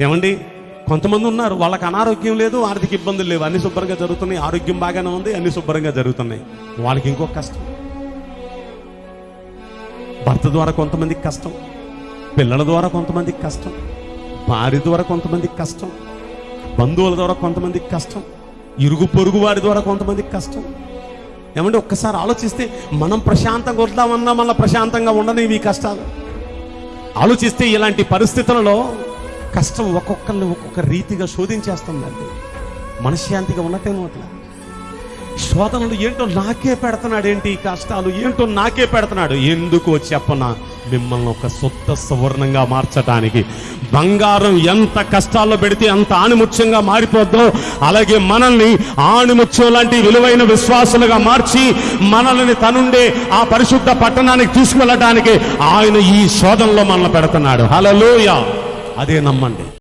ఏమండి? కొంతమంది ఉన్నారు వాళ్ళకి అనారోగ్యం లేదు ఆర్థిక ఇబ్బందులు లేవు. అన్ని శుభ్రంగా జరుగుతున్నాయి ఆరోగ్యం బాగానే ఉంది అన్ని శుభ్రంగా జరుగుతున్నాయి. వాళ్ళకి ఇంకొక కష్టం. భర్త ద్వారా కొంతమందికి కష్టం పిల్లల ద్వారా కొంతమందికి కష్టం భార్య ద్వారా కొంతమందికి కష్టం బంధువుల ద్వారా కొంతమందికి కష్టం ఇరుగు పొరుగు వారి ద్వారా కొంతమందికి కష్టం. ఏమంటే ఒక్కసారి ఆలోచిస్తే మనం ప్రశాంతంగా వద్దామన్నా మళ్ళీ ప్రశాంతంగా ఉండనివి కష్టాలు. ఆలోచిస్తే ఇలాంటి పరిస్థితులలో కష్టం ఒక్కొక్కరిని ఒక్కొక్క రీతిగా శోధించేస్తుందండి. మనశ్శాంతిగా ఉన్నట్టేమో అట్లా. శోధనలు ఏంటో నాకే పెడుతున్నాడు ఏంటి ఈ కష్టాలు? ఏంటో నాకే పెడుతున్నాడు? ఎందుకో చెప్పన? మిమ్మల్ని ఒక సొత్త సువర్ణంగా మార్చడానికి బంగారం ఎంత కష్టాల్లో పెడితే అంత ఆణిముత్యంగా మారిపోద్దో అలాగే మనల్ని ఆణిముత్యం లాంటి విలువైన విశ్వాసులుగా మార్చి మనల్ని తనుండే ఆ పరిశుద్ధ పట్టణానికి తీసుకువెళ్ళడానికి ఆయన ఈ శోధనలో మనల్ని పెడుతున్నాడు. హలో అదే నమ్మండి.